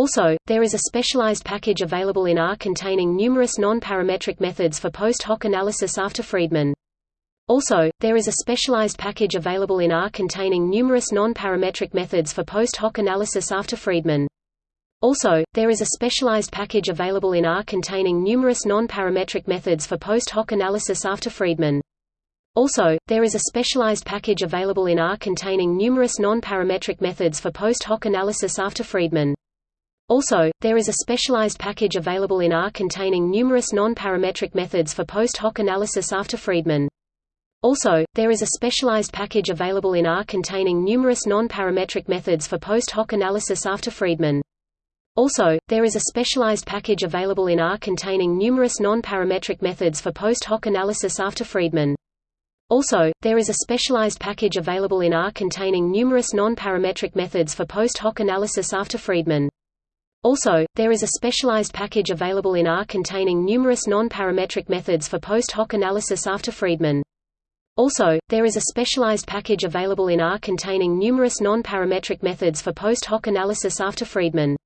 Also, there is a specialized package available in R containing numerous non-parametric methods for post hoc analysis after Friedman. Also, there is a specialized package available in R containing numerous non-parametric methods for post hoc analysis after Friedman. Also, there is a specialized package available in R containing numerous non-parametric methods for post hoc analysis after Friedman. Also, there is a specialized package available in R containing numerous non-parametric methods for post hoc analysis after Friedman. Also, there is a specialized package available in R containing numerous non-parametric methods for post hoc analysis after Friedman. Also, there is a specialized package available in R containing numerous non-parametric methods for post hoc analysis after Friedman. Also, there is a specialized package available in R containing numerous non-parametric methods for post hoc analysis after Friedman. Also, there is a specialized package available in R containing numerous non-parametric methods for post hoc analysis after Friedman. Also, there is a specialized package available in R containing numerous non-parametric methods for post hoc analysis after Friedman. Also, there is a specialized package available in R containing numerous non-parametric methods for post hoc analysis after Friedman.